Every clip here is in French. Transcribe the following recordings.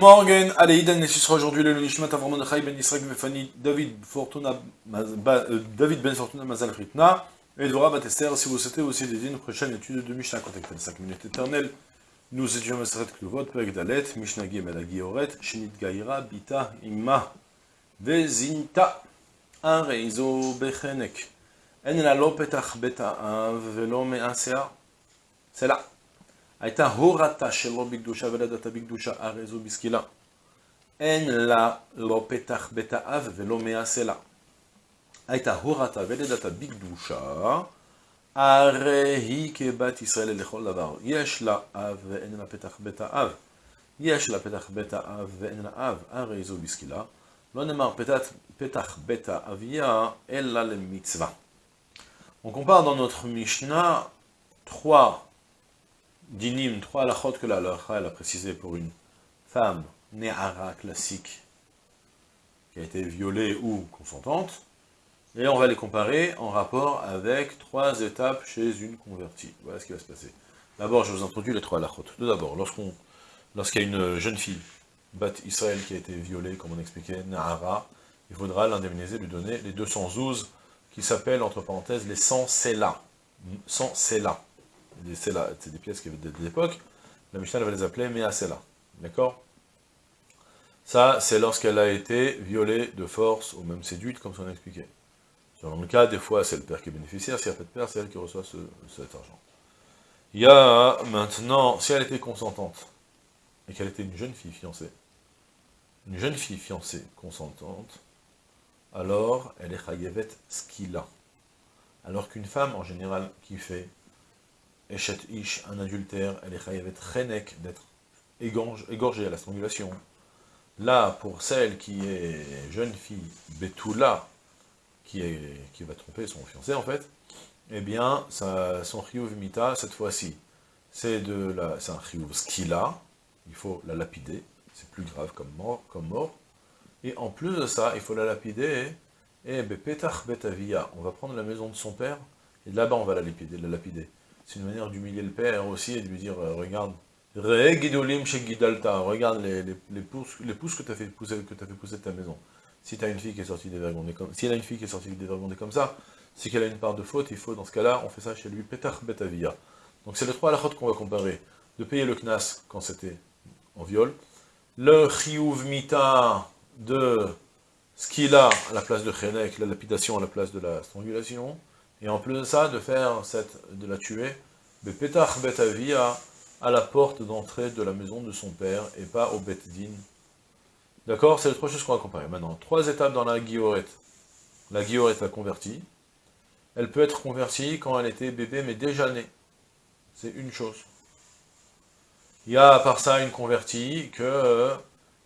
Morning, allez, Idan, et ce sera aujourd'hui le Nishmat Avram Chai ben Israël Vefani David Fortuna, euh, David Ben Fortuna Mazal Fritna, et Dvorah Batester, si vous souhaitez aussi dédier une prochaine étude de Mishnah contactée de 5 minutes éternelles. Nous étudions Maseret Kluvot, Perek Dalet, Mishnah Gimel Agioret, Shinit Gaira, Bita, Imma, Vezinta, Areizo Bechenek, En la Lopetach Beta Velo Measea, c'est là. הייתה הורתה שלא בקדושה ולדתה בקדושה הרי זו בסקילה. אין לה לא פתח בית האב ולא מעשה לה. הייתה הורתה ולדתה בקדושה, הרי היא כבת ישראל לכל דבר. יש לה אב ואין לה פתח בית האב. יש לה פתח בית האב ואין לה אב, הרי זו בסקילה. לא נאמר פתח, פתח בית האביה, אלא למצווה. On compare dans notre Mishnah trois dinim, trois halachot que la halacha elle a précisé pour une femme néhara classique qui a été violée ou consentante, et on va les comparer en rapport avec trois étapes chez une convertie. Voilà ce qui va se passer. D'abord, je vous introduis les trois halachot. Tout d'abord, lorsqu'on, lorsqu'il y a une jeune fille, Bat Israël, qui a été violée, comme on expliquait, Nahara, il faudra l'indemniser, lui donner les 212 qui s'appellent, entre parenthèses, les 100 Sela. 100 Sela c'est des pièces qui avaient de l'époque, la Mishnah va les appeler Measela. D'accord? Ça, c'est lorsqu'elle a été violée de force ou même séduite, comme on a expliqué. Dans le cas, des fois, c'est le père qui est bénéficiaire, s'il n'y a pas de père, c'est elle qui reçoit cet argent. Il y a maintenant, si elle était consentante, et qu'elle était une jeune fille fiancée, une jeune fille fiancée consentante, alors elle est chayevet skila. Alors qu'une femme, en général, qui fait Eshet Ish, un adultère, elle est chayavet chenek, d'être égorgée à la strangulation. Là, pour celle qui est jeune fille, Betula, qui, qui va tromper son fiancé en fait, eh bien, son chiyuv mita, cette fois-ci, c'est c'est un chiyuv skila, il faut la lapider, c'est plus grave comme mort, comme mort, et en plus de ça, il faut la lapider, et bepetach betavia, on va prendre la maison de son père, et là-bas on va la lapider, la lapider c'est une manière d'humilier le père aussi et de lui dire, euh, regarde, regarde les, les, les, pousses, les pousses que tu as fait pousser que as fait pousser de ta maison. Si tu as une fille qui est sortie dévergondée comme si elle a une fille qui est sortie dévergondée comme ça, c'est qu'elle a une part de faute, il faut dans ce cas-là, on fait ça chez lui, petach betavia. Donc c'est les trois halachot qu'on va comparer. De payer le knas quand c'était en viol, le chiyuv mita de ce qu'il a à la place de chenek, la lapidation à la place de la strangulation, et en plus de ça, de faire cette, de la tuer, Bepetach Betavia, à la porte d'entrée de la maison de son père, et pas au Bet-Din. D'accord C'est les trois choses qu'on va comparer. Maintenant, trois étapes dans la guillorette. La guillorette a converti. Elle peut être convertie quand elle était bébé, mais déjà née. C'est une chose. Il y a à part ça une convertie que euh,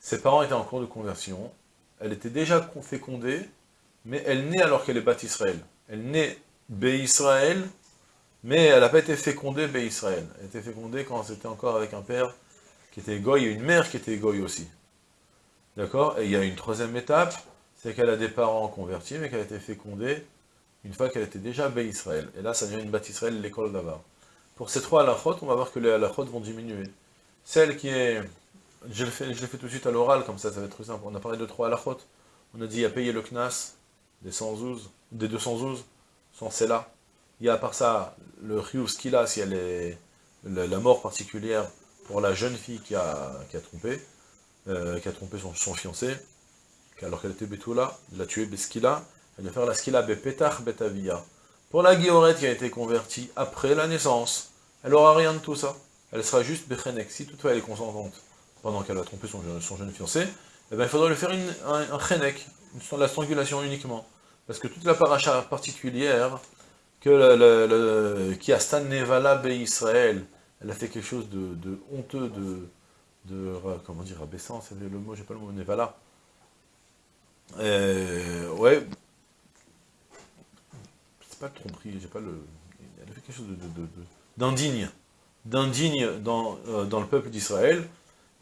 ses parents étaient en cours de conversion. Elle était déjà fécondée, mais elle naît alors qu'elle est Israël. Elle naît Bé-Israël, mais elle n'a pas été fécondée Bé-Israël. Elle a fécondée quand c'était encore avec un père qui était goy et une mère qui était goy aussi. D'accord? Et il y a une troisième étape, c'est qu'elle a des parents convertis, mais qu'elle a été fécondée une fois qu'elle était déjà Bé-Israël. Et là, ça devient une bâtisse Israël, l'école d'Avar. Pour ces trois halachot, on va voir que les halachot vont diminuer. Celle qui est... Je l'ai fait, fait, tout de suite à l'oral, comme ça, ça va être très simple. On a parlé de trois halachot. On a dit à payer le knas des 112, des 212, c'est là. Il y a à part ça, le ce qu'il a, si elle est la, mort particulière pour la jeune fille qui a, trompé, euh, qui a trompé son, fiancé, alors qu'elle était Betula, il a tué Beskila, elle va faire la Skila Bepetach Betavia. Pour la guillorette qui a été convertie après la naissance, elle n'aura rien de tout ça. Elle sera juste Bechenek. Si toutefois elle est consentante pendant qu'elle a trompé son, jeune fiancé, eh ben, il faudra lui faire un, un la strangulation uniquement. Parce que toute la paracha particulière, que le, qui a Stan Nevala Israël, elle a fait quelque chose de, honteux, de, de, comment dire, abaissant, c'est le mot, j'ai pas le mot, Nevala. Euh, ouais, c'est pas le tromperie, j'ai pas le, elle a fait quelque chose d'indigne, d'indigne dans, euh, dans le peuple d'Israël,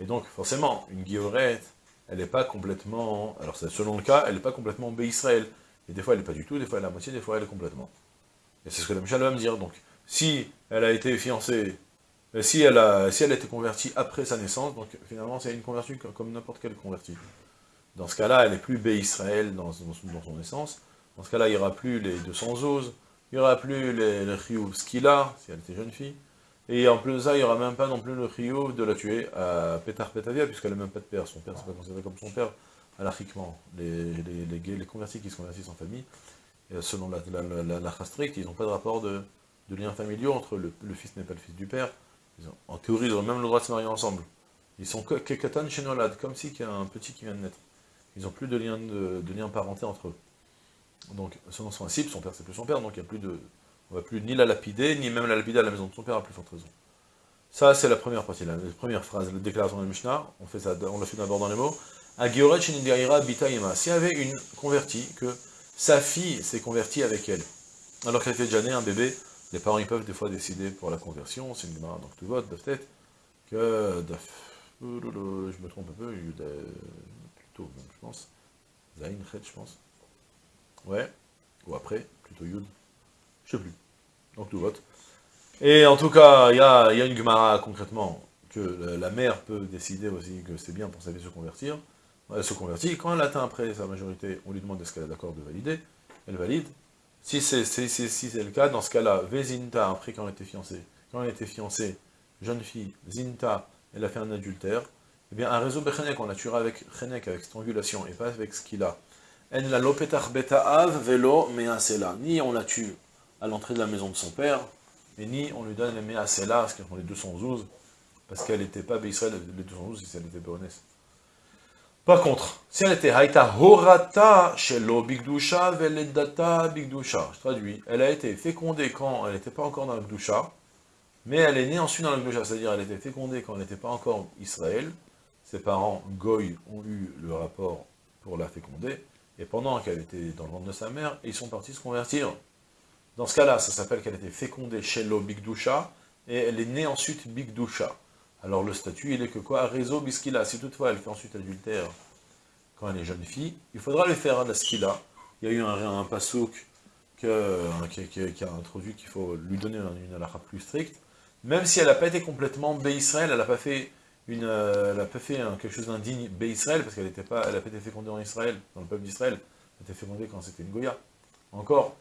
et donc forcément, une guillorette, elle n'est pas complètement, alors selon le cas, elle n'est pas complètement Israël. Et des fois, elle n'est pas du tout, des fois, elle est à moitié, des fois, elle est complètement. Et c'est ce que la Michel va me dire. Donc, si elle a été fiancée si elle, a, si elle a été convertie après sa naissance, donc finalement c'est une conversion comme n'importe quelle convertie. Dans ce cas-là, elle n'est plus bé Israël dans, son naissance. Dans ce cas-là, il n'y aura plus les 200 os, il n'y aura plus les, les Skila, si elle était jeune fille. Et en plus de ça, il n'y aura même pas non plus le Rio de la tuer à Petar Petavia, puisqu'elle n'a même pas de père. Son père, c'est pas considéré comme son père, alachiquement. Les, les, les, convertis qui se convertissent en famille, selon la, la, la, stricte, ils n'ont pas de rapport de, de liens familiaux entre le, fils n'est pas le fils du père. en théorie, ils ont même le droit de se marier ensemble. Ils sont kekatan chez Nolad, comme si il y a un petit qui vient de naître. Ils n'ont plus de lien, de, de lien parenté entre eux. Donc, selon ce principe, son père c'est plus son père, donc il n'y a plus de, on ne va plus ni la lapider, ni même la lapider à la maison de son père, à plus forte raison. Ça, c'est la première partie, la, première phrase, la déclaration de Mishnah, on fait ça, on l'a fait d'abord dans les mots. S'il y avait une convertie, que sa fille s'est convertie avec elle, alors qu'elle était déjà née, un bébé, les parents ils peuvent des fois décider pour la conversion, c'est une demande, donc tu votes, peut-être, que, je me trompe un peu, plutôt, je pense, Zain, je pense, ouais, ou après, plutôt Yud, je sais plus. Donc tout vote. Et en tout cas, il y a, une Gemara concrètement que la mère peut décider aussi que c'est bien pour sa fille de se convertir. Elle se convertit. Quand elle atteint après sa majorité, on lui demande est-ce qu'elle est d'accord de valider. Elle valide. Si c'est si le cas, dans ce cas-là, Vezinta, après quand elle était fiancée, quand elle était fiancée, jeune fille, Zinta, elle a fait un adultère, eh bien un réseau Bechenek, on la tuera avec Chenek, avec strangulation, et pas avec ce qu'il a. En la lopetach beta av velo là. Ni on la tue à l'entrée de la maison de son père, et ni on lui donne les Measela, ce qui sont les 212, parce qu'elle n'était pas Israël, les 212, si elle était Béonès. Par contre, si elle était Haïta Horata Shelo Bigdusha Veledata Bigdusha, je traduis, elle a été fécondée quand elle n'était pas encore dans le Gdusha, mais elle est née ensuite dans le Gdusha, c'est-à-dire elle a été fécondée quand elle n'était pas encore Israël, ses parents, Goy, ont eu le rapport pour la féconder, et pendant qu'elle était dans le ventre de sa mère, ils sont partis se convertir. Dans ce cas-là, ça s'appelle qu'elle était fécondée l'eau Bigdusha, et elle est née ensuite Bigdusha. Alors le statut, il est que quoi? Réseau Biskila. Si toutefois elle fait ensuite adultère quand elle est jeune fille, il faudra lui faire la skila. Il y a eu un, un pasouk qui, a introduit qu'il faut lui donner une, halakha plus stricte. Même si elle n'a pas été complètement Bé-Israël, elle n'a pas fait, une, euh, elle a pas fait quelque chose d'indigne Bé-Israël, parce qu'elle n'a pas, pas été fécondée en Israël, dans le peuple d'Israël. Elle a été fécondée quand c'était une Goya. Encore,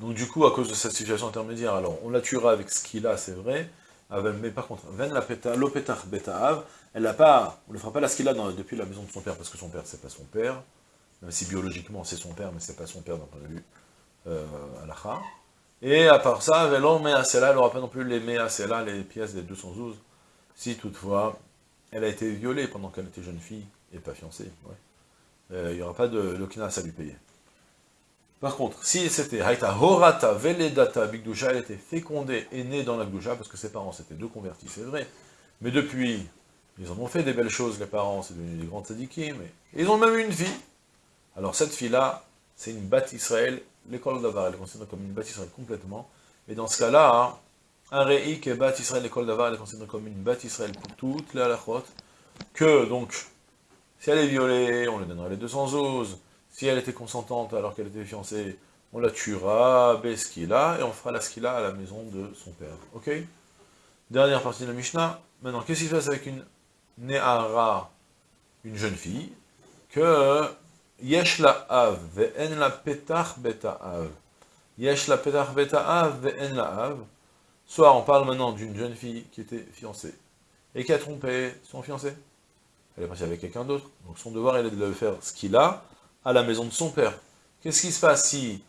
donc du coup, à cause de cette situation intermédiaire, alors on la tuera avec ce qu'il a, c'est vrai, mais par contre, ven la elle n'a pas, on ne fera pas la qu'il a depuis la maison de son père, parce que son père, c'est pas son père, même si biologiquement c'est son père, mais c'est pas son père d'un point de vue euh, alacha. Et à part ça, velon measela, elle n'aura pas non plus les measela, les pièces des 212, si toutefois elle a été violée pendant qu'elle était jeune fille, et pas fiancée, euh, il n'y aura pas de l'okinas à lui payer. Par contre, si c'était Haïta Horata Veledata Bigdusha, elle était fécondée et née dans la Gdusha, parce que ses parents s'étaient deux convertis, c'est vrai. Mais depuis, ils en ont fait des belles choses, les parents, c'est devenu des grands tzadikim, mais ils ont même eu une fille. Alors cette fille-là, c'est une Bat Israël, l'école d'Avar, elle est considérée comme une Bat Israël complètement. Et dans ce cas-là, hein, un Re'ik et Bat Israël, l'école d'Avar, elle est considérée comme une Bat Israël pour toutes les halachot, que donc, si elle est violée, on lui donnerait les 200 os, si elle était consentante alors qu'elle était fiancée, on la tuera, Beskila, et on fera la skila à la maison de son père. Ok? Dernière partie de la Mishnah. Maintenant, qu'est-ce qui se passe avec une Ne'ara, une jeune fille, que Yesh la av, ve'en la petach beta av? Yesh la petach beta av, ve'en la av. Soit on parle maintenant d'une jeune fille qui était fiancée, et qui a trompé son fiancé. Elle est partie avec quelqu'un d'autre. Donc son devoir, est de faire ce qu'il a, à la maison de son père. Qu'est-ce qui se passe si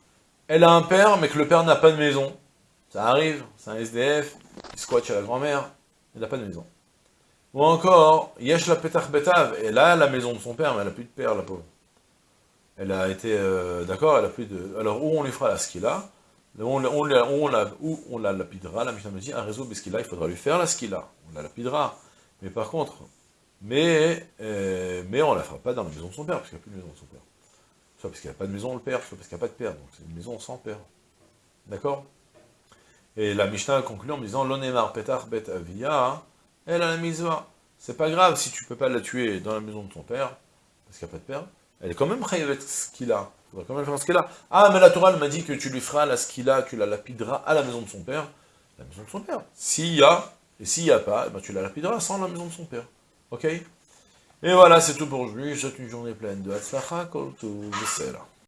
elle a un père, mais que le père n'a pas de maison? Ça arrive, c'est un SDF, il squatte chez la grand-mère, il n'a pas de maison. Ou encore, Yesh la Petach Betav, elle a la maison de son père, mais elle n'a plus de père, la pauvre. Elle a été, euh, d'accord, elle a plus de... Alors, où on lui fera la skila? Où on, la, où on la lapidera, la Mishnah me dit, un réseau skila, il faudra lui faire la skila, on la lapidera. Mais par contre, mais, euh, on la fera pas dans la maison de son père, parce qu'il n'y a plus de maison de son père. Soit parce qu'il n'y a pas de maison le père, soit parce qu'il n'y a pas de père. Donc c'est une maison sans père. D'accord? Et la Mishnah conclut en disant L'onemar petar bet avia, elle a la misva. C'est pas grave si tu peux pas la tuer dans la maison de ton père, parce qu'il n'y a pas de père. Elle est quand même avec ce qu'il a. Il faudra quand même faire ce qu'il a. Ah, mais la Torah m'a dit que tu lui feras la ce qu'il a, tu la lapideras à la maison de son père. La maison de son père. S'il y a, et s'il n'y a pas, eh ben tu la répéteras sans la maison de son père. Ok? Et voilà, c'est tout pour aujourd'hui. Je souhaite une journée pleine de Hatzlacha, Kol